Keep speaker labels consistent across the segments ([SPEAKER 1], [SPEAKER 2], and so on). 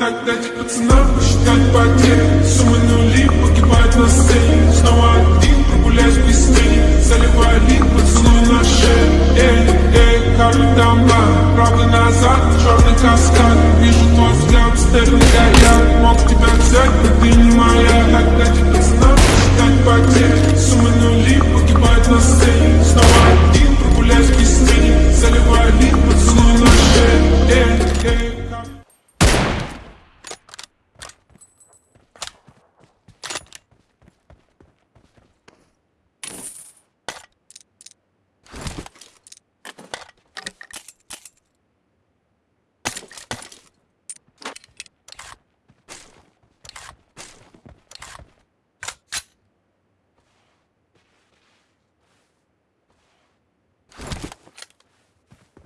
[SPEAKER 1] Так дайте пацанам посчитать потери. Суммы нули погибают на сцене. Снова один прогуляюсь без тени. Заливаю лик поцелуй на шею Эй, эй, карты дома Правда назад, черный каскад. Вижу твой взгляд, стерлинг я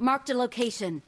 [SPEAKER 2] Marked a location.